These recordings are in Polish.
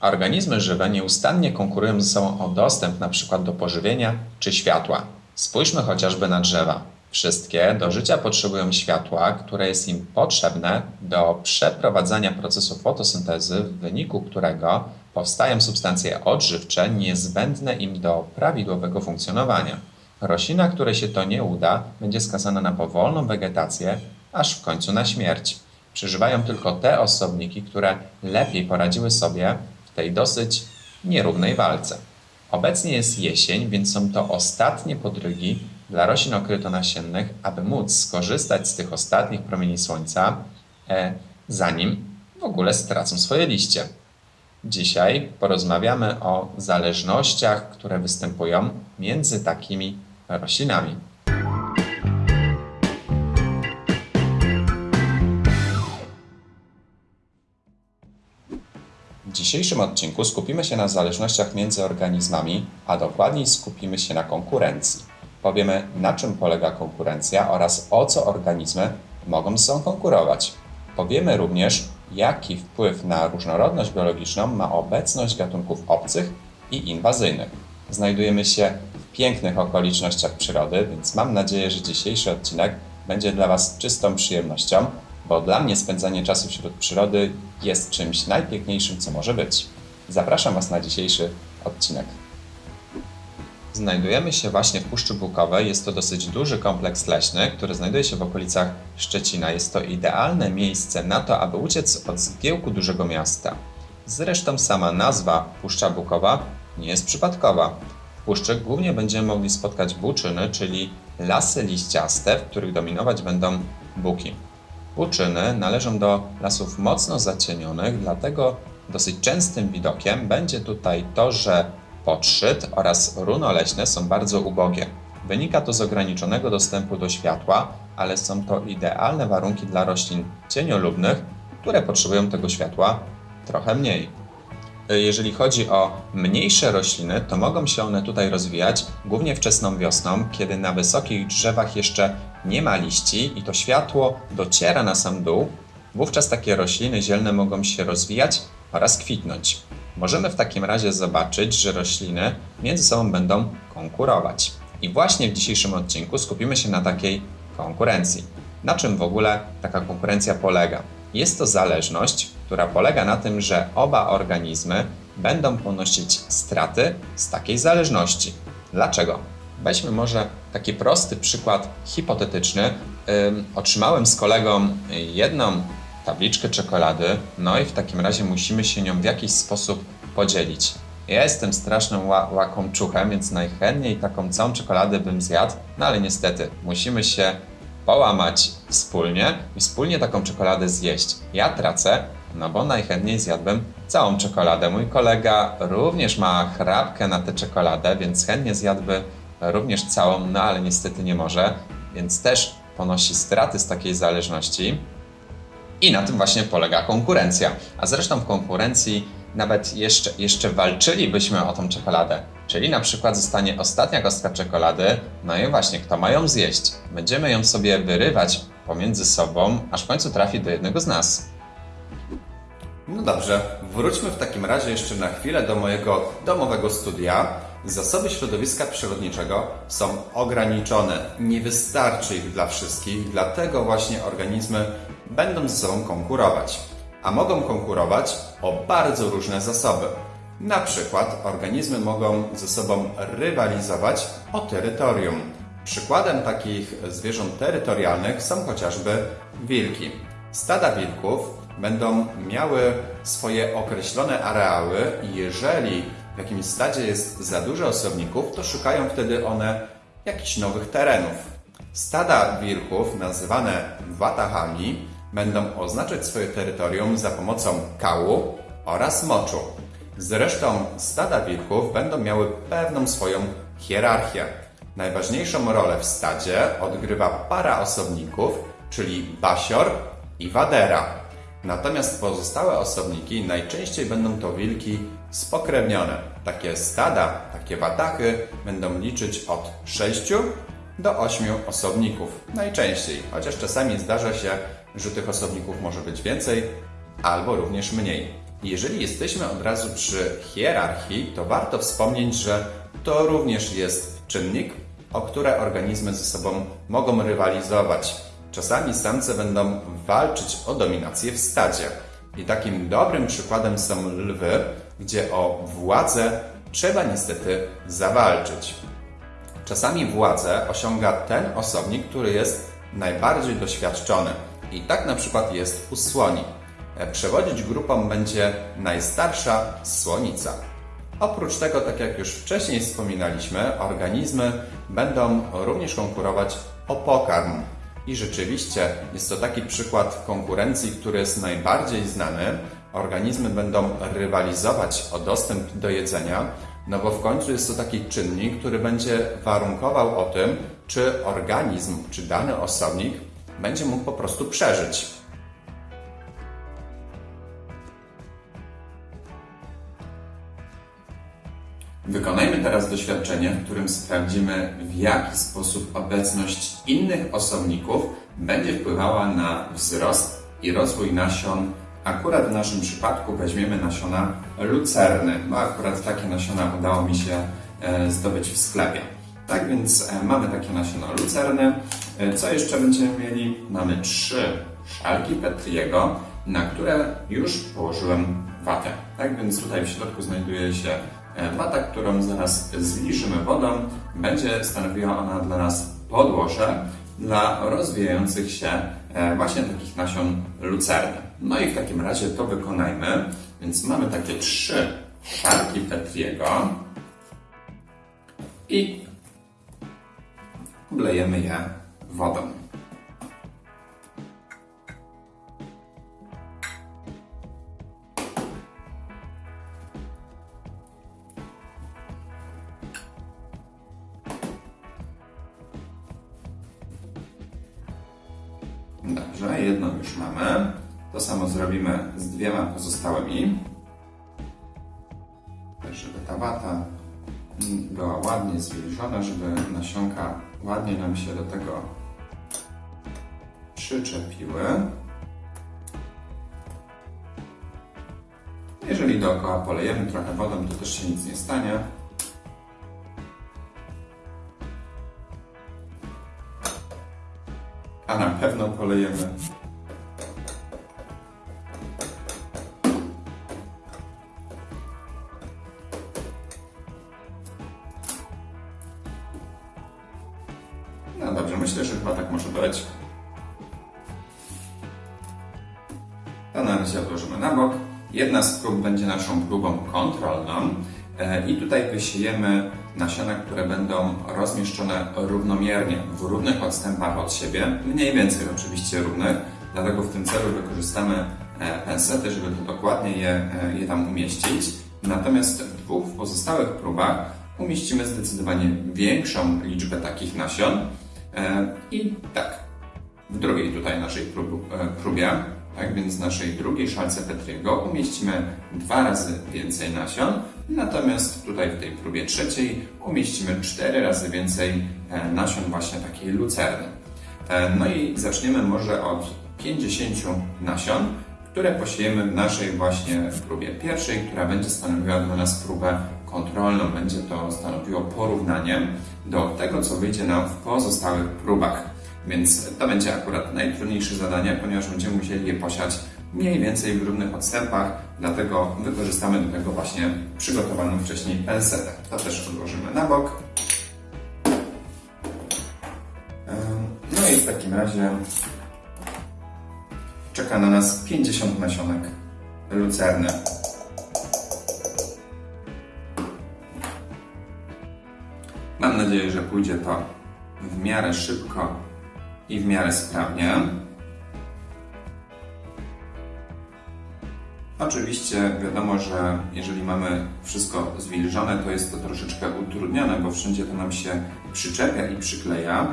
Organizmy żywe nieustannie konkurują ze sobą o dostęp np. do pożywienia czy światła. Spójrzmy chociażby na drzewa. Wszystkie do życia potrzebują światła, które jest im potrzebne do przeprowadzania procesu fotosyntezy, w wyniku którego powstają substancje odżywcze niezbędne im do prawidłowego funkcjonowania. Roślina, której się to nie uda, będzie skazana na powolną wegetację, aż w końcu na śmierć. Przeżywają tylko te osobniki, które lepiej poradziły sobie w tej dosyć nierównej walce. Obecnie jest jesień, więc są to ostatnie podrygi dla roślin okrytonasiennych, aby móc skorzystać z tych ostatnich promieni słońca, e, zanim w ogóle stracą swoje liście. Dzisiaj porozmawiamy o zależnościach, które występują między takimi roślinami. W dzisiejszym odcinku skupimy się na zależnościach między organizmami, a dokładniej skupimy się na konkurencji. Powiemy, na czym polega konkurencja oraz o co organizmy mogą ze sobą konkurować. Powiemy również, jaki wpływ na różnorodność biologiczną ma obecność gatunków obcych i inwazyjnych. Znajdujemy się w pięknych okolicznościach przyrody, więc mam nadzieję, że dzisiejszy odcinek będzie dla Was czystą przyjemnością, bo dla mnie spędzanie czasu wśród przyrody jest czymś najpiękniejszym, co może być. Zapraszam Was na dzisiejszy odcinek. Znajdujemy się właśnie w Puszczy Bukowej. Jest to dosyć duży kompleks leśny, który znajduje się w okolicach Szczecina. Jest to idealne miejsce na to, aby uciec od zgiełku dużego miasta. Zresztą sama nazwa Puszcza Bukowa nie jest przypadkowa. W puszczy głównie będziemy mogli spotkać buczyny, czyli lasy liściaste, w których dominować będą buki. Buczyny należą do lasów mocno zacienionych, dlatego dosyć częstym widokiem będzie tutaj to, że Podszyt oraz runo leśne są bardzo ubogie. Wynika to z ograniczonego dostępu do światła, ale są to idealne warunki dla roślin cieniolubnych, które potrzebują tego światła trochę mniej. Jeżeli chodzi o mniejsze rośliny, to mogą się one tutaj rozwijać głównie wczesną wiosną, kiedy na wysokich drzewach jeszcze nie ma liści i to światło dociera na sam dół. Wówczas takie rośliny zielne mogą się rozwijać oraz kwitnąć. Możemy w takim razie zobaczyć, że rośliny między sobą będą konkurować. I właśnie w dzisiejszym odcinku skupimy się na takiej konkurencji. Na czym w ogóle taka konkurencja polega? Jest to zależność, która polega na tym, że oba organizmy będą ponosić straty z takiej zależności. Dlaczego? Weźmy może taki prosty przykład hipotetyczny. otrzymałem z kolegą jedną tabliczkę czekolady, no i w takim razie musimy się nią w jakiś sposób podzielić. Ja jestem strasznym ła łakomczuchem, więc najchętniej taką całą czekoladę bym zjadł, no ale niestety musimy się połamać wspólnie i wspólnie taką czekoladę zjeść. Ja tracę, no bo najchętniej zjadłbym całą czekoladę. Mój kolega również ma chrapkę na tę czekoladę, więc chętnie zjadłby również całą, no ale niestety nie może, więc też ponosi straty z takiej zależności. I na tym właśnie polega konkurencja. A zresztą w konkurencji nawet jeszcze, jeszcze walczylibyśmy o tą czekoladę. Czyli na przykład zostanie ostatnia kostka czekolady, no i właśnie, kto ma ją zjeść? Będziemy ją sobie wyrywać pomiędzy sobą, aż w końcu trafi do jednego z nas. No dobrze, wróćmy w takim razie jeszcze na chwilę do mojego domowego studia. Zasoby środowiska przyrodniczego są ograniczone. Nie wystarczy ich dla wszystkich, dlatego właśnie organizmy będą ze sobą konkurować. A mogą konkurować o bardzo różne zasoby. Na przykład organizmy mogą ze sobą rywalizować o terytorium. Przykładem takich zwierząt terytorialnych są chociażby wilki. Stada wilków będą miały swoje określone areały i jeżeli jakimś stadzie jest za dużo osobników, to szukają wtedy one jakichś nowych terenów. Stada wilków, nazywane watahami, będą oznaczać swoje terytorium za pomocą kału oraz moczu. Zresztą stada wilków będą miały pewną swoją hierarchię. Najważniejszą rolę w stadzie odgrywa para osobników, czyli basior i wadera. Natomiast pozostałe osobniki najczęściej będą to wilki spokrewnione. Takie stada, takie watachy będą liczyć od 6 do 8 osobników. Najczęściej, chociaż czasami zdarza się, że tych osobników może być więcej albo również mniej. Jeżeli jesteśmy od razu przy hierarchii, to warto wspomnieć, że to również jest czynnik, o które organizmy ze sobą mogą rywalizować. Czasami samce będą walczyć o dominację w stadzie. I takim dobrym przykładem są lwy, gdzie o władzę trzeba niestety zawalczyć. Czasami władzę osiąga ten osobnik, który jest najbardziej doświadczony. I tak na przykład jest u słoni. E, Przewodzić grupą będzie najstarsza słonica. Oprócz tego, tak jak już wcześniej wspominaliśmy, organizmy będą również konkurować o pokarm. I rzeczywiście jest to taki przykład konkurencji, który jest najbardziej znany. Organizmy będą rywalizować o dostęp do jedzenia, no bo w końcu jest to taki czynnik, który będzie warunkował o tym, czy organizm, czy dany osobnik będzie mógł po prostu przeżyć. Wykonajmy teraz doświadczenie, w którym sprawdzimy, w jaki sposób obecność innych osobników będzie wpływała na wzrost i rozwój nasion. Akurat w naszym przypadku weźmiemy nasiona lucerny, bo akurat takie nasiona udało mi się e, zdobyć w sklepie. Tak więc e, mamy takie nasiona lucerny. E, Co jeszcze będziemy mieli? Mamy trzy szalki Petriego, na które już położyłem watę. Tak więc tutaj w środku znajduje się wata, którą zaraz zliżymy wodą. Będzie stanowiła ona dla nas podłoże dla rozwijających się właśnie takich nasion lucerny. No i w takim razie to wykonajmy. Więc mamy takie trzy szarki Petriego i oblejemy je wodą. Dobrze, jedną już mamy. To samo zrobimy z dwiema pozostałymi. Tak, żeby ta wata była ładnie zwilżona, żeby nasionka ładnie nam się do tego przyczepiły. Jeżeli dookoła polejemy trochę wodą, to też się nic nie stanie. A na pewno polejemy. Tutaj wysiejemy nasiona, które będą rozmieszczone równomiernie, w równych odstępach od siebie, mniej więcej oczywiście równych, dlatego w tym celu wykorzystamy e, pensety, żeby to dokładnie je, e, je tam umieścić. Natomiast w dwóch pozostałych próbach umieścimy zdecydowanie większą liczbę takich nasion E, I tak, w drugiej tutaj naszej prób, próbie, tak więc w naszej drugiej szalce Petriego umieścimy dwa razy więcej nasion, natomiast tutaj w tej próbie trzeciej umieścimy cztery razy więcej e, nasion właśnie takiej lucerny. E, No i zaczniemy może od 50 nasion, które posiejemy w naszej właśnie próbie pierwszej, która będzie stanowiła dla nas próbę kontrolną. Będzie to stanowiło porównanie do tego, co wyjdzie nam w pozostałych próbach. Więc to będzie akurat najtrudniejsze zadanie, ponieważ będziemy musieli je posiać mniej więcej w równych odstępach, dlatego wykorzystamy do tego właśnie przygotowaną wcześniej pensetę. To też odłożymy na bok. No i w takim razie czeka na nas 50 nasionek lucerny. Mam nadzieję, że pójdzie to w miarę szybko i w miarę sprawnie. Oczywiście wiadomo, że jeżeli mamy wszystko zwilżone, to jest to troszeczkę utrudnione, bo wszędzie to nam się przyczepia i przykleja,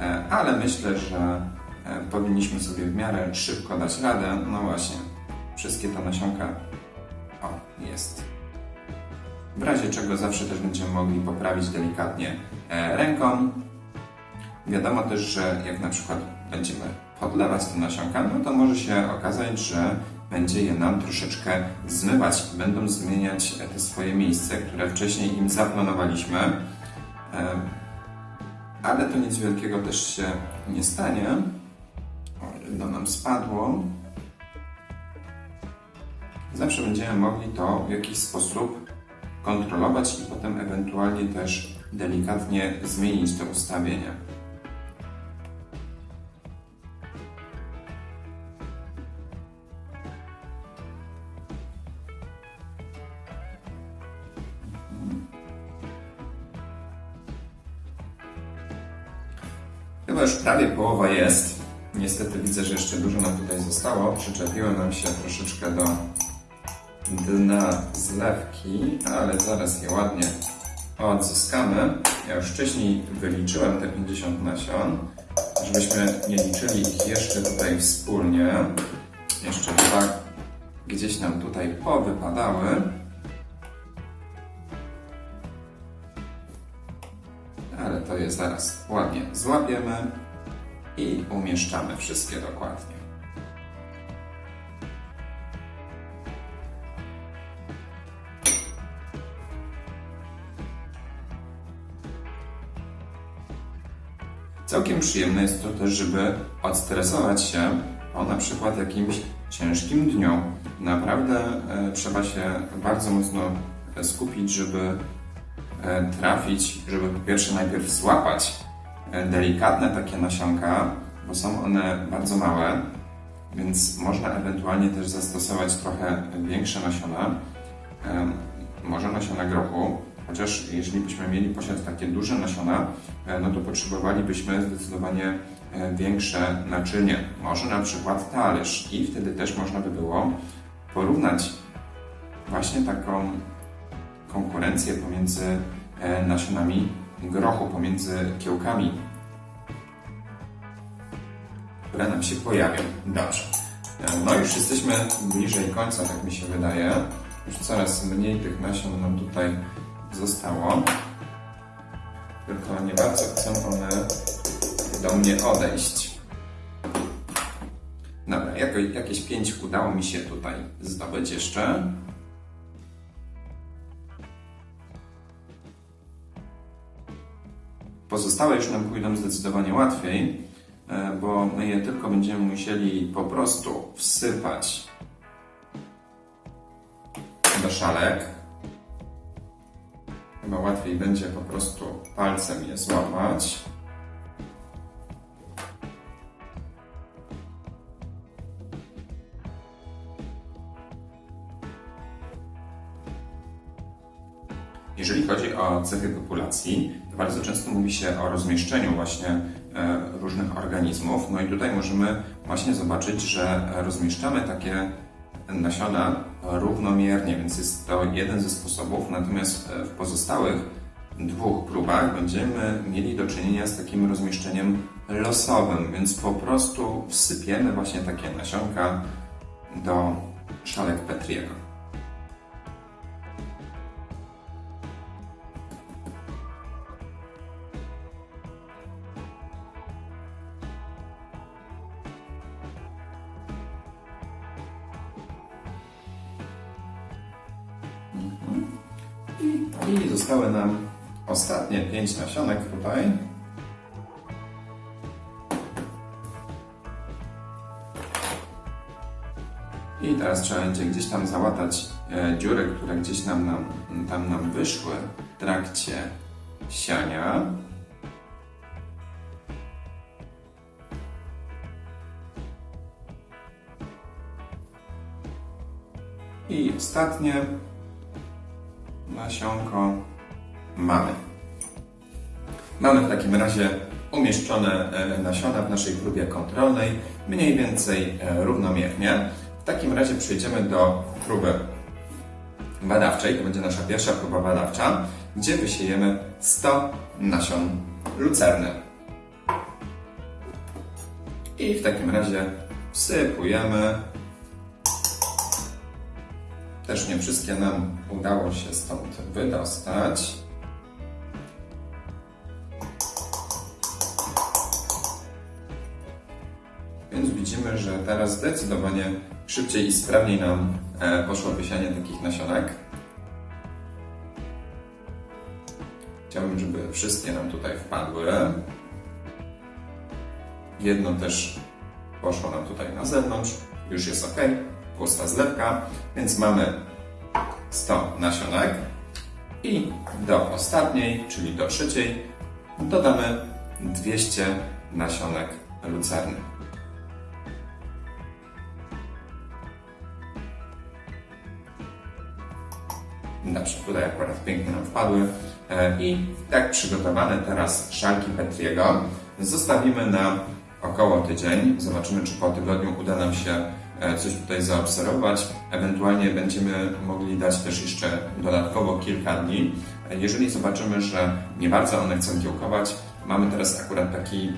e, ale myślę, że e, powinniśmy sobie w miarę szybko dać radę. No właśnie, wszystkie te nasionka, o, jest. W razie czego zawsze też będziemy mogli poprawić delikatnie e, ręką. Wiadomo też, że jak na przykład będziemy podlewać te nasionka, no to może się okazać, że będzie je nam troszeczkę zmywać. Będą zmieniać te swoje miejsce, które wcześniej im zaplanowaliśmy. E, Ale to nic wielkiego też się nie stanie. O, jedno nam spadło. Zawsze będziemy mogli to w jakiś sposób kontrolować i potem ewentualnie też delikatnie zmienić te ustawienia. Prawie połowa jest. Niestety widzę, że jeszcze dużo nam tutaj zostało. Przyczepiło nam się troszeczkę do dna zlewki, ale zaraz je ładnie odzyskamy. Ja już wcześniej wyliczyłem te 50 nasion, żebyśmy nie liczyli ich jeszcze tutaj wspólnie. Jeszcze dwa gdzieś nam tutaj powypadały. Ale to je zaraz ładnie złapiemy i umieszczamy wszystkie dokładnie. Całkiem przyjemne jest to też, żeby odstresować się po na przykład jakimś ciężkim dniu. Naprawdę e, trzeba się bardzo mocno skupić, żeby e, trafić, żeby po pierwsze najpierw złapać delikatne takie nasionka, bo są one bardzo małe, więc można ewentualnie też zastosować trochę większe nasiona, e, może nasiona grochu, chociaż jeśli byśmy mieli posiadać takie duże nasiona, e, no to potrzebowalibyśmy zdecydowanie e, większe naczynie, może na przykład talerz. I wtedy też można by było porównać właśnie taką konkurencję pomiędzy e, nasionami grochu, pomiędzy kiełkami, które nam się pojawią. Dobrze. No już jesteśmy bliżej końca, tak mi się wydaje. Już coraz mniej tych nasion nam tutaj zostało. Tylko nie bardzo chcą one do mnie odejść. Dobra, jako, jakieś pięć udało mi się tutaj zdobyć jeszcze. Pozostałe już nam pójdą zdecydowanie łatwiej, bo my je tylko będziemy musieli po prostu wsypać do szalek. Chyba łatwiej będzie po prostu palcem je złapać. Jeżeli chodzi o cechy populacji, to bardzo często mówi się o rozmieszczeniu właśnie e, różnych organizmów. No i tutaj możemy właśnie zobaczyć, że rozmieszczamy takie nasiona równomiernie, więc jest to jeden ze sposobów. Natomiast e, w pozostałych dwóch próbach będziemy mieli do czynienia z takim rozmieszczeniem losowym, więc po prostu wsypiemy właśnie takie nasionka do szalek Petriego. 5 nasionek tutaj. I teraz trzeba będzie gdzieś tam załatać e, dziury, które gdzieś nam, nam, tam nam wyszły w trakcie siania. I ostatnie nasionko mamy. Mamy w takim razie umieszczone e, nasiona w naszej próbie kontrolnej, mniej więcej e, równomiernie. W takim razie przejdziemy do próby badawczej. To będzie nasza pierwsza próba badawcza, gdzie wysiejemy 100 nasion lucerny. I w takim razie wsypujemy też nie wszystkie nam udało się stąd wydostać. Więc widzimy, że teraz zdecydowanie szybciej i sprawniej nam e, poszło wysianie takich nasionek. Chciałbym, żeby wszystkie nam tutaj wpadły. Jedno też poszło nam tutaj na zewnątrz, już jest ok, pusta zlewka, więc mamy 100 nasionek i do ostatniej, czyli do trzeciej, dodamy 200 nasionek lucerny. Dobrze, tutaj akurat pięknie nam wpadły. E, I tak przygotowane teraz szalki Petriego zostawimy na około tydzień. Zobaczymy, czy po tygodniu uda nam się e, coś tutaj zaobserwować. Ewentualnie będziemy mogli dać też jeszcze dodatkowo kilka dni. E, Jeżeli zobaczymy, że nie bardzo one chcą kiełkować, mamy teraz akurat taki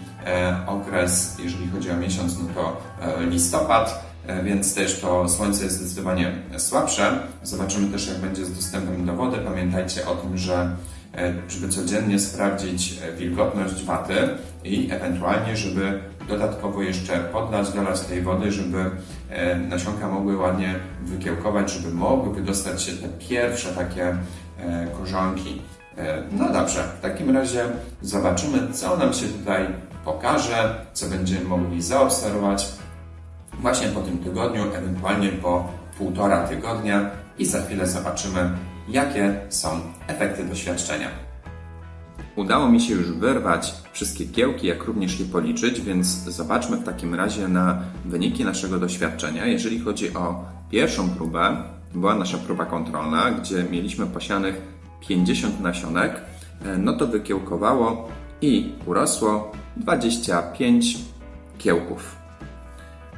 okres, jeżeli chodzi o miesiąc, no to listopad, więc też to słońce jest zdecydowanie słabsze. Zobaczymy też, jak będzie z dostępem do wody. Pamiętajcie o tym, że e, żeby codziennie sprawdzić e, wilgotność waty i ewentualnie, żeby dodatkowo jeszcze podlać, dolać tej wody, żeby e, nasionka mogły ładnie wykiełkować, żeby mogły wydostać się te pierwsze takie e, korzonki. E, No dobrze, w takim razie zobaczymy, co nam się tutaj pokaże, co będziemy mogli zaobserwować właśnie po tym tygodniu, ewentualnie po półtora tygodnia i za chwilę zobaczymy, jakie są efekty doświadczenia. Udało mi się już wyrwać wszystkie kiełki, jak również je policzyć, więc zobaczmy w takim razie na wyniki naszego doświadczenia. Jeżeli chodzi o pierwszą próbę, była nasza próba kontrolna, gdzie mieliśmy posianych 50 nasionek, e, no to wykiełkowało i urosło 25 kiełków.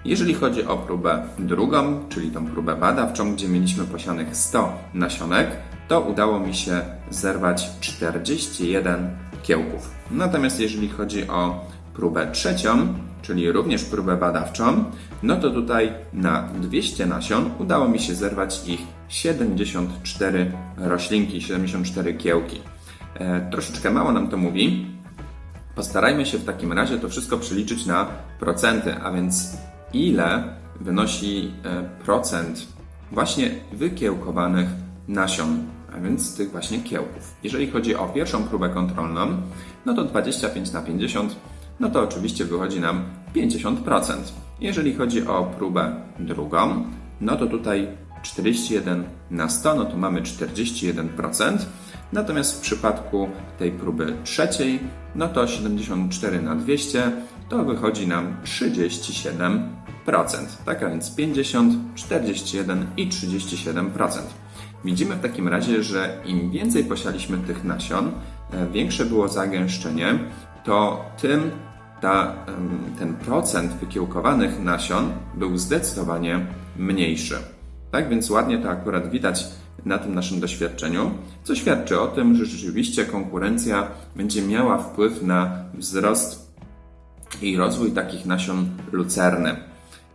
Jeżeli chodzi o próbę drugą, czyli tą próbę badawczą, gdzie mieliśmy posianych 100 nasionek, to udało mi się zerwać 41 kiełków. Natomiast jeżeli chodzi o próbę trzecią, czyli również próbę badawczą, no to tutaj na 200 nasion udało mi się zerwać ich 74 roślinki, 74 kiełki. E, troszeczkę mało nam to mówi, Postarajmy się w takim razie to wszystko przeliczyć na procenty, a więc ile wynosi e, procent właśnie wykiełkowanych nasion, a więc tych właśnie kiełków. Jeżeli chodzi o pierwszą próbę kontrolną, no to 25 na 50, no to oczywiście wychodzi nam 50%. Jeżeli chodzi o próbę drugą, no to tutaj 41 na 100, no to mamy 41%. Natomiast w przypadku tej próby trzeciej, no to 74 na 200 to wychodzi nam 37%. Tak a więc 50, 41 i 37%. Widzimy w takim razie, że im więcej posialiśmy tych nasion, e, większe było zagęszczenie, to tym ta, ten procent wykiełkowanych nasion był zdecydowanie mniejszy. Tak więc ładnie to akurat widać na tym naszym doświadczeniu, co świadczy o tym, że rzeczywiście konkurencja będzie miała wpływ na wzrost i rozwój takich nasion lucerny.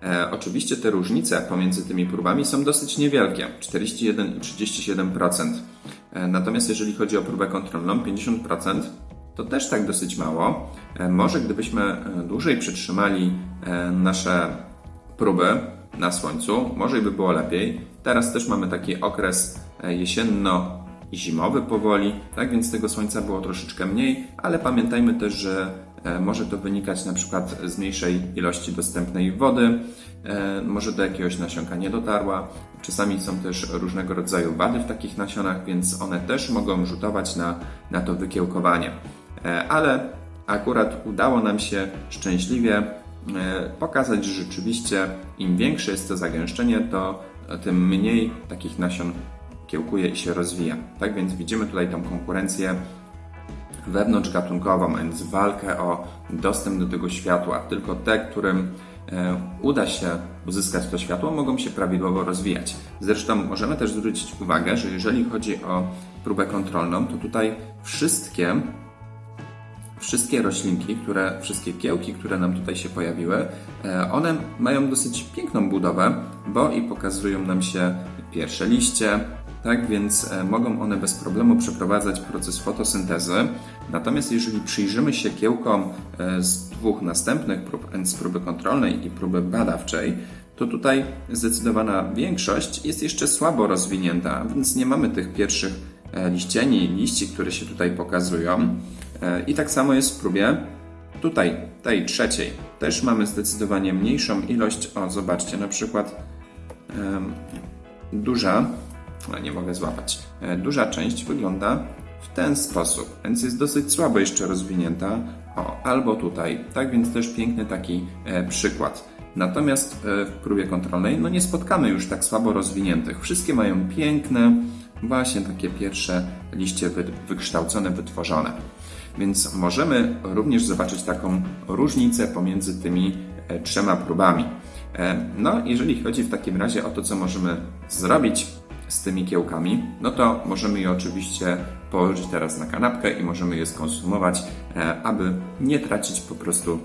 E, oczywiście te różnice pomiędzy tymi próbami są dosyć niewielkie 41 i 37%. E, natomiast jeżeli chodzi o próbę kontrolną 50%, to też tak dosyć mało. E, może gdybyśmy e, dłużej przytrzymali e, nasze próby na słońcu, może i by było lepiej. Teraz też mamy taki okres e, jesienno-zimowy powoli, tak więc tego słońca było troszeczkę mniej, ale pamiętajmy też, że może to wynikać na przykład z mniejszej ilości dostępnej wody, e, może do jakiegoś nasionka nie dotarła. Czasami są też różnego rodzaju wady w takich nasionach, więc one też mogą rzutować na, na to wykiełkowanie. E, Ale akurat udało nam się szczęśliwie e, pokazać, że rzeczywiście im większe jest to zagęszczenie, to tym mniej takich nasion kiełkuje i się rozwija. Tak więc widzimy tutaj tą konkurencję wewnątrzgatunkową, a więc walkę o dostęp do tego światła. Tylko te, którym e, uda się uzyskać to światło, mogą się prawidłowo rozwijać. Zresztą możemy też zwrócić uwagę, że jeżeli chodzi o próbę kontrolną, to tutaj wszystkie wszystkie roślinki, które, wszystkie kiełki, które nam tutaj się pojawiły, e, one mają dosyć piękną budowę, bo i pokazują nam się pierwsze liście, tak więc e, mogą one bez problemu przeprowadzać proces fotosyntezy. Natomiast jeżeli przyjrzymy się kiełkom e, z dwóch następnych prób, z próby kontrolnej i próby badawczej, to tutaj zdecydowana większość jest jeszcze słabo rozwinięta, więc nie mamy tych pierwszych e, liścieni, liści, które się tutaj pokazują. E, I tak samo jest w próbie tutaj, tej trzeciej. Też mamy zdecydowanie mniejszą ilość. O, zobaczcie, na przykład duża, a nie mogę złapać, e, duża część wygląda w ten sposób, więc jest dosyć słabo jeszcze rozwinięta. O, albo tutaj, tak więc też piękny taki e, przykład. Natomiast e, w próbie kontrolnej no nie spotkamy już tak słabo rozwiniętych. Wszystkie mają piękne, właśnie takie pierwsze liście wy, wykształcone, wytworzone. Więc możemy również zobaczyć taką różnicę pomiędzy tymi trzema próbami. No, jeżeli chodzi w takim razie o to, co możemy zrobić z tymi kiełkami, no to możemy je oczywiście położyć teraz na kanapkę i możemy je skonsumować, e, aby nie tracić po prostu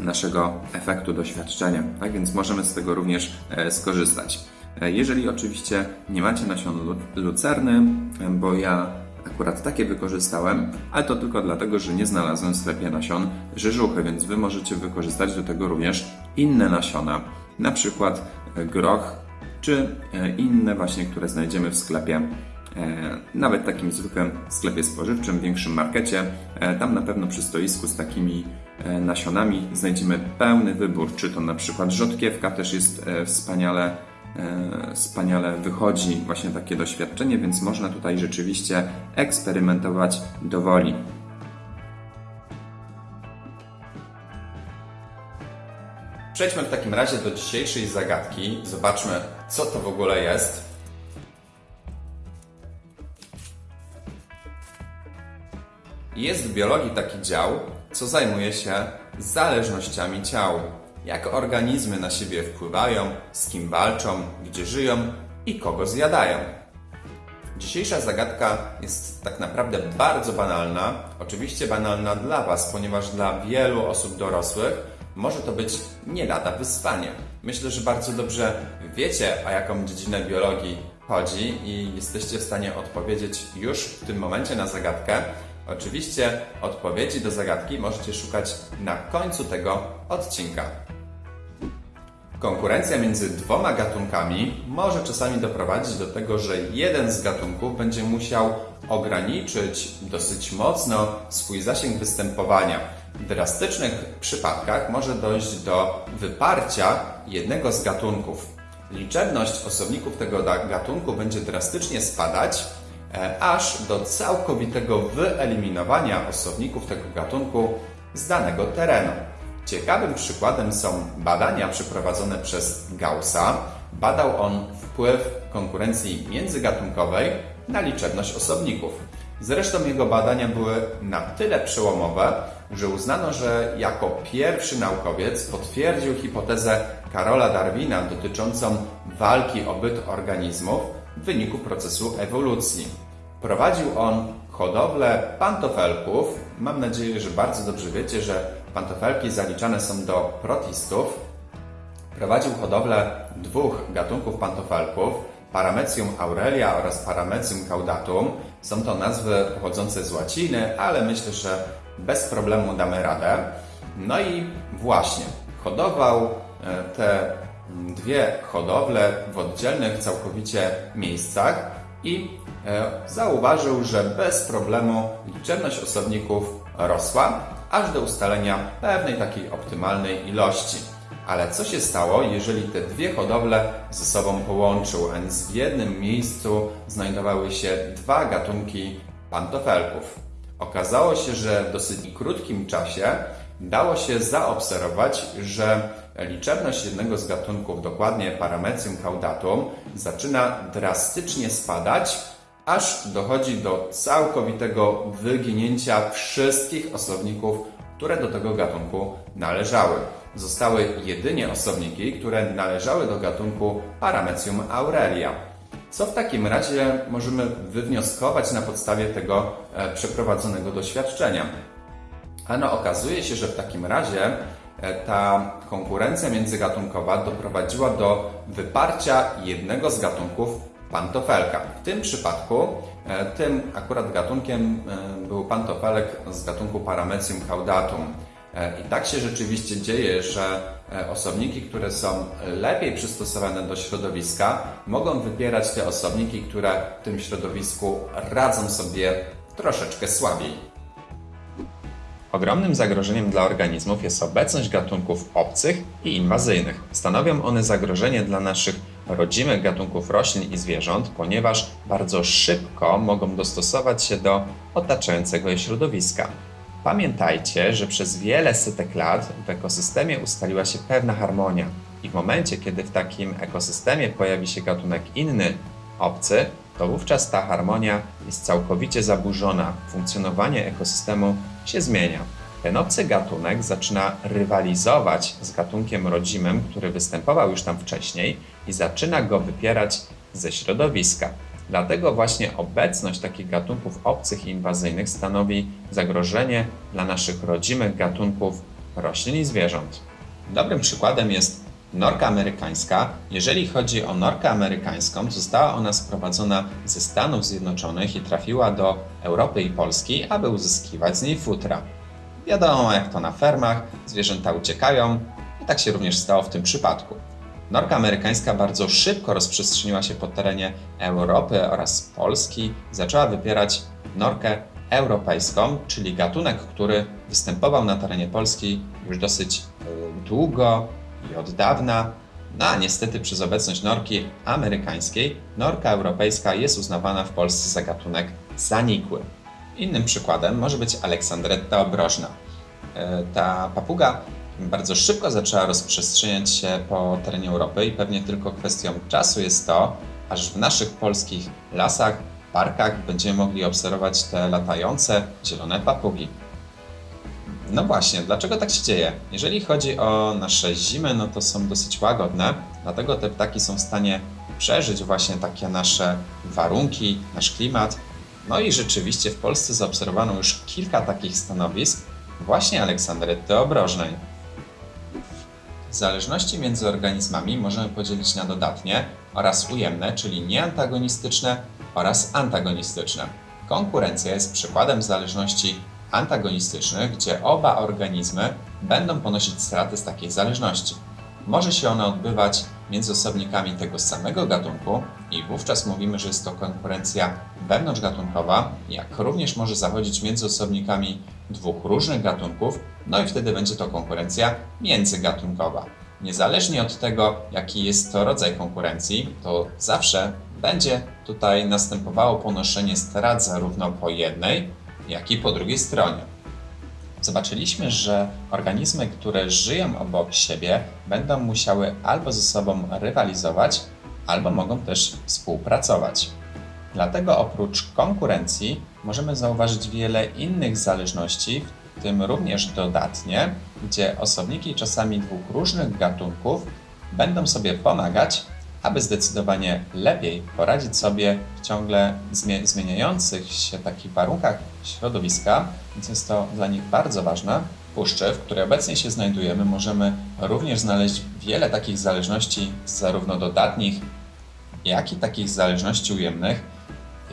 naszego efektu doświadczenia. Tak więc możemy z tego również e, skorzystać. E, Jeżeli oczywiście nie macie nasion lu- lucerny, bo ja akurat takie wykorzystałem, ale to tylko dlatego, że nie znalazłem w sklepie nasion rzeżuchy, więc Wy możecie wykorzystać do tego również inne nasiona, na przykład groch, czy e, inne właśnie, które znajdziemy w sklepie E, nawet takim zwykłym sklepie spożywczym, większym markecie. E, Tam na pewno przy stoisku z takimi nasionami znajdziemy pełny wybór, czy to na przykład rzodkiewka też jest wspaniale, wspaniale wychodzi właśnie takie doświadczenie, więc można tutaj rzeczywiście eksperymentować do Przejdźmy w takim razie do dzisiejszej zagadki. Zobaczmy, co to w ogóle jest. Jest w biologii taki dział, co zajmuje się zależnościami ciał. Jak organizmy na siebie wpływają, z kim walczą, gdzie żyją i kogo zjadają. Dzisiejsza zagadka jest tak naprawdę bardzo banalna. Oczywiście banalna dla Was, ponieważ dla wielu osób dorosłych może to być nie lada wyzwanie. Myślę, że bardzo dobrze wiecie, o jaką dziedzinę biologii chodzi i jesteście w stanie odpowiedzieć już w tym momencie na zagadkę. Oczywiście odpowiedzi do zagadki możecie szukać na końcu tego odcinka. Konkurencja między dwoma gatunkami może czasami doprowadzić do tego, że jeden z gatunków będzie musiał ograniczyć dosyć mocno swój zasięg występowania. Drastycznych przypadkach może dojść do wyparcia jednego z gatunków. Liczebność osobników tego gatunku będzie drastycznie spadać, e, aż do całkowitego wyeliminowania osobników tego gatunku z danego terenu. Ciekawym przykładem są badania przeprowadzone przez Gaussa. Badał on wpływ konkurencji międzygatunkowej na liczebność osobników. Zresztą jego badania były na tyle przełomowe, że uznano, że jako pierwszy naukowiec potwierdził hipotezę Karola Darwina dotyczącą walki o byt organizmów w wyniku procesu ewolucji. Prowadził on hodowlę pantofelków. Mam nadzieję, że bardzo dobrze wiecie, że pantofelki zaliczane są do protistów. Prowadził hodowlę dwóch gatunków pantofelków, Paramecium aurelia oraz Paramecium caudatum. Są to nazwy pochodzące z łaciny, ale myślę, że bez problemu damy radę. No i właśnie, hodował e, te mm, dwie hodowle w oddzielnych całkowicie miejscach i e, zauważył, że bez problemu liczebność osobników rosła, aż do ustalenia pewnej takiej optymalnej ilości. Ale co się stało, jeżeli te dwie hodowle ze sobą połączył, a więc w jednym miejscu znajdowały się dwa gatunki pantofelków? Okazało się, że w dosyć krótkim czasie dało się zaobserwować, że liczebność jednego z gatunków, dokładnie Paramecium caudatum, zaczyna drastycznie spadać, aż dochodzi do całkowitego wyginięcia wszystkich osobników, które do tego gatunku należały. Zostały jedynie osobniki, które należały do gatunku Paramecium aurelia. Co w takim razie możemy wywnioskować na podstawie tego e, przeprowadzonego doświadczenia? Ano okazuje się, że w takim razie e, ta konkurencja międzygatunkowa doprowadziła do wyparcia jednego z gatunków pantofelka. W tym przypadku, e, tym akurat gatunkiem e, był pantofelek z gatunku Paramecium caudatum. E, I tak się rzeczywiście dzieje, że osobniki, które są lepiej przystosowane do środowiska, mogą wypierać te osobniki, które w tym środowisku radzą sobie troszeczkę słabiej. Ogromnym zagrożeniem dla organizmów jest obecność gatunków obcych i inwazyjnych. Stanowią one zagrożenie dla naszych rodzimych gatunków roślin i zwierząt, ponieważ bardzo szybko mogą dostosować się do otaczającego je środowiska. Pamiętajcie, że przez wiele setek lat w ekosystemie ustaliła się pewna harmonia i w momencie, kiedy w takim ekosystemie pojawi się gatunek inny, obcy, to wówczas ta harmonia jest całkowicie zaburzona, funkcjonowanie ekosystemu się zmienia. Ten obcy gatunek zaczyna rywalizować z gatunkiem rodzimym, który występował już tam wcześniej i zaczyna go wypierać ze środowiska. Dlatego właśnie obecność takich gatunków obcych i inwazyjnych stanowi zagrożenie dla naszych rodzimych gatunków roślin i zwierząt. Dobrym przykładem jest norka amerykańska. Jeżeli chodzi o norkę amerykańską, została ona sprowadzona ze Stanów Zjednoczonych i trafiła do Europy i Polski, aby uzyskiwać z niej futra. Wiadomo, jak to na fermach, zwierzęta uciekają i tak się również stało w tym przypadku. Norka amerykańska bardzo szybko rozprzestrzeniła się po terenie Europy oraz Polski, zaczęła wypierać norkę europejską, czyli gatunek, który występował na terenie Polski już dosyć długo i od dawna. No a niestety przez obecność norki amerykańskiej, norka europejska jest uznawana w Polsce za gatunek zanikły. Innym przykładem może być Aleksandretta obrożna. E, Ta papuga bardzo szybko zaczęła rozprzestrzeniać się po terenie Europy i pewnie tylko kwestią czasu jest to, aż w naszych polskich lasach, parkach będziemy mogli obserwować te latające zielone papugi. No właśnie, dlaczego tak się dzieje? Jeżeli chodzi o nasze zimy, no to są dosyć łagodne, dlatego te ptaki są w stanie przeżyć właśnie takie nasze warunki, nasz klimat. No i rzeczywiście w Polsce zaobserwowano już kilka takich stanowisk właśnie Aleksandryty obrożnej. Zależności między organizmami możemy podzielić na dodatnie oraz ujemne, czyli nieantagonistyczne oraz antagonistyczne. Konkurencja jest przykładem zależności antagonistycznych, gdzie oba organizmy będą ponosić straty z takiej zależności. Może się ona odbywać między osobnikami tego samego gatunku i wówczas mówimy, że jest to konkurencja wewnątrzgatunkowa, jak również może zachodzić między osobnikami dwóch różnych gatunków, no i wtedy będzie to konkurencja międzygatunkowa. Niezależnie od tego, jaki jest to rodzaj konkurencji, to zawsze będzie tutaj następowało ponoszenie strat zarówno po jednej, jak i po drugiej stronie. Zobaczyliśmy, że organizmy, które żyją obok siebie, będą musiały albo ze sobą rywalizować, albo mogą też współpracować. Dlatego oprócz konkurencji możemy zauważyć wiele innych zależności, w tym również dodatnie, gdzie osobniki czasami dwóch różnych gatunków będą sobie pomagać, aby zdecydowanie lepiej poradzić sobie w ciągle zmie- zmieniających się takich warunkach środowiska, więc jest to dla nich bardzo ważne. W puszczy, w której obecnie się znajdujemy, możemy również znaleźć wiele takich zależności, zarówno dodatnich, jak i takich zależności ujemnych.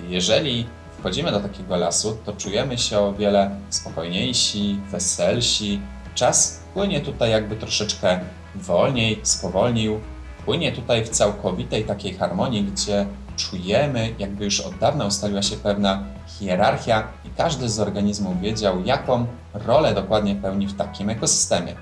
Jeżeli wchodzimy do takiego lasu, to czujemy się o wiele spokojniejsi, weselsi. Czas płynie tutaj jakby troszeczkę wolniej, spowolnił. Płynie tutaj w całkowitej takiej harmonii, gdzie czujemy, jakby już od dawna ustaliła się pewna hierarchia i każdy z organizmów wiedział, jaką rolę dokładnie pełni w takim ekosystemie.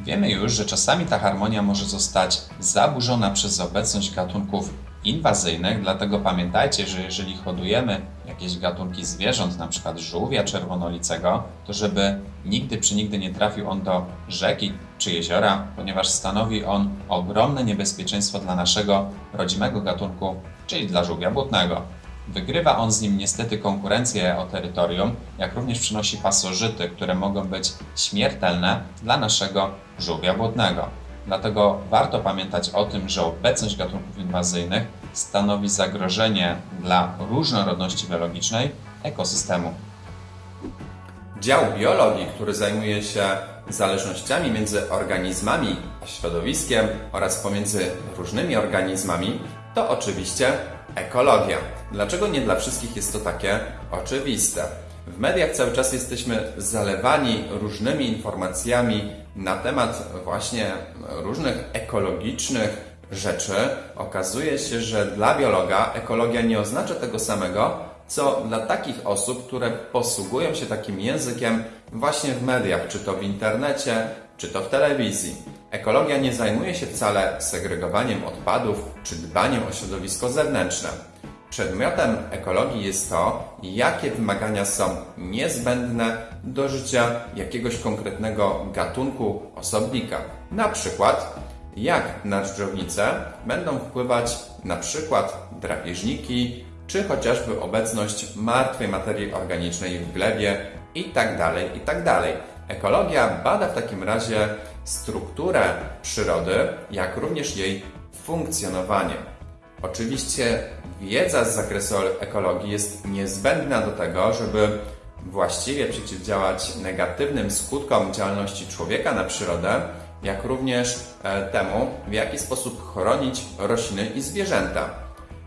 Wiemy już, że czasami ta harmonia może zostać zaburzona przez obecność gatunków inwazyjnych, dlatego pamiętajcie, że jeżeli hodujemy jakieś gatunki zwierząt, przykład żółwia czerwonolicego, to żeby nigdy przy nigdy nie trafił on do rzeki czy jeziora, ponieważ stanowi on ogromne niebezpieczeństwo dla naszego rodzimego gatunku, czyli dla żółwia błotnego. Wygrywa on z nim niestety konkurencję o terytorium, jak również przynosi pasożyty, które mogą być śmiertelne dla naszego żółwia błotnego. Dlatego warto pamiętać o tym, że obecność gatunków inwazyjnych stanowi zagrożenie dla różnorodności biologicznej ekosystemu. Dział biologii, który zajmuje się zależnościami między organizmami a środowiskiem oraz pomiędzy różnymi organizmami, to oczywiście ekologia. Dlaczego nie dla wszystkich jest to takie oczywiste? W mediach cały czas jesteśmy zalewani różnymi informacjami na temat właśnie różnych ekologicznych rzeczy. Okazuje się, że dla biologa ekologia nie oznacza tego samego, co dla takich osób, które posługują się takim językiem właśnie w mediach, czy to w internecie, czy to w telewizji. Ekologia nie zajmuje się wcale segregowaniem odpadów czy dbaniem o środowisko zewnętrzne. Przedmiotem ekologii jest to, jakie wymagania są niezbędne do życia jakiegoś konkretnego gatunku osobnika. Na przykład, jak na dżdżownicę będą wpływać na przykład drapieżniki, czy chociażby obecność martwej materii organicznej w glebie itd. itd. Ekologia bada w takim razie strukturę przyrody, jak również jej funkcjonowanie. Oczywiście wiedza z zakresu ekologii jest niezbędna do tego, żeby właściwie przeciwdziałać negatywnym skutkom działalności człowieka na przyrodę, jak również e, temu, w jaki sposób chronić rośliny i zwierzęta.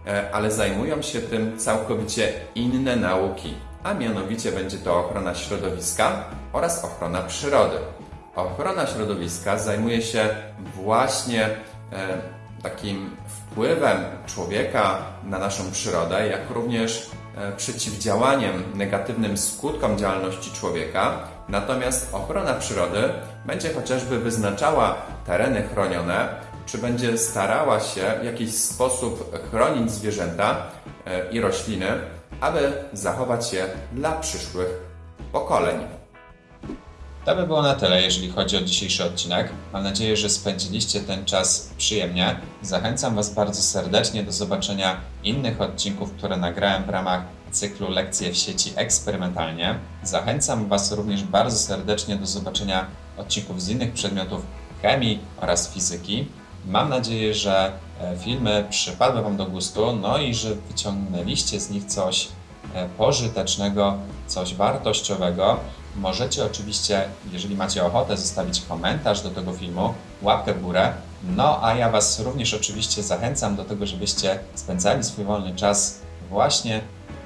E, Ale zajmują się tym całkowicie inne nauki, a mianowicie będzie to ochrona środowiska oraz ochrona przyrody. Ochrona środowiska zajmuje się właśnie e, takim wpływem człowieka na naszą przyrodę, jak również e, przeciwdziałaniem negatywnym skutkom działalności człowieka. Natomiast ochrona przyrody będzie chociażby wyznaczała tereny chronione, czy będzie starała się w jakiś sposób chronić zwierzęta e, i rośliny, aby zachować je dla przyszłych pokoleń. To by było na tyle, jeżeli chodzi o dzisiejszy odcinek. Mam nadzieję, że spędziliście ten czas przyjemnie. Zachęcam Was bardzo serdecznie do zobaczenia innych odcinków, które nagrałem w ramach cyklu Lekcje w sieci eksperymentalnie. Zachęcam Was również bardzo serdecznie do zobaczenia odcinków z innych przedmiotów chemii oraz fizyki. Mam nadzieję, że e, filmy przypadły Wam do gustu, no i że wyciągnęliście z nich coś e, pożytecznego, coś wartościowego. Możecie oczywiście, jeżeli macie ochotę, zostawić komentarz do tego filmu, łapkę w górę. No a ja Was również oczywiście zachęcam do tego, żebyście spędzali swój wolny czas właśnie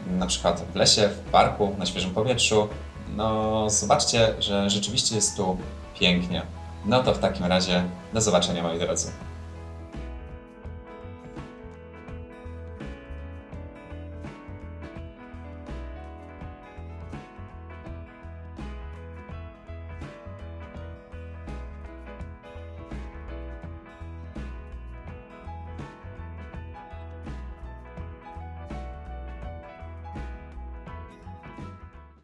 na przykład w lesie, w parku, na świeżym powietrzu. No zobaczcie, że rzeczywiście jest tu pięknie. No to w takim razie do zobaczenia moi drodzy.